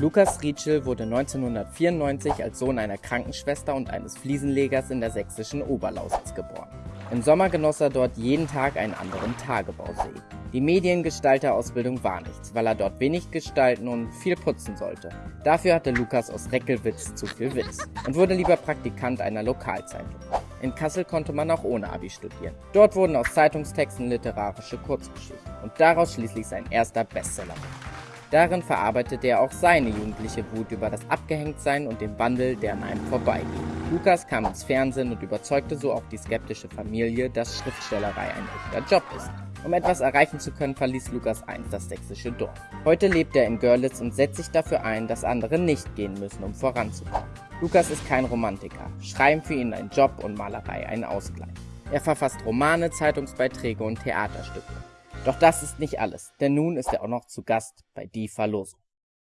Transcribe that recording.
Lukas Rietschel wurde 1994 als Sohn einer Krankenschwester und eines Fliesenlegers in der sächsischen Oberlausitz geboren. Im Sommer genoss er dort jeden Tag einen anderen Tagebausee. Die Mediengestalterausbildung war nichts, weil er dort wenig gestalten und viel putzen sollte. Dafür hatte Lukas aus Reckelwitz zu viel Witz und wurde lieber Praktikant einer Lokalzeitung. In Kassel konnte man auch ohne Abi studieren. Dort wurden aus Zeitungstexten literarische Kurzgeschichten und daraus schließlich sein erster Bestseller. Darin verarbeitete er auch seine jugendliche Wut über das Abgehängtsein und den Wandel, der an einem vorbeigeht. Lukas kam ins Fernsehen und überzeugte so auch die skeptische Familie, dass Schriftstellerei ein echter Job ist. Um etwas erreichen zu können, verließ Lukas einst das sächsische Dorf. Heute lebt er in Görlitz und setzt sich dafür ein, dass andere nicht gehen müssen, um voranzukommen. Lukas ist kein Romantiker. Schreiben für ihn ein Job und Malerei ein Ausgleich. Er verfasst Romane, Zeitungsbeiträge und Theaterstücke. Doch das ist nicht alles, denn nun ist er auch noch zu Gast bei Die Verlosung.